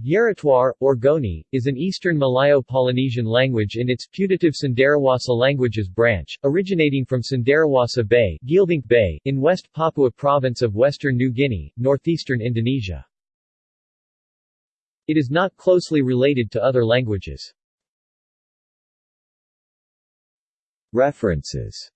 Yeretuar, or Goni, is an eastern Malayo-Polynesian language in its putative Cenderawasih languages branch, originating from Cenderawasih Bay, Bay in West Papua Province of Western New Guinea, northeastern Indonesia. It is not closely related to other languages. References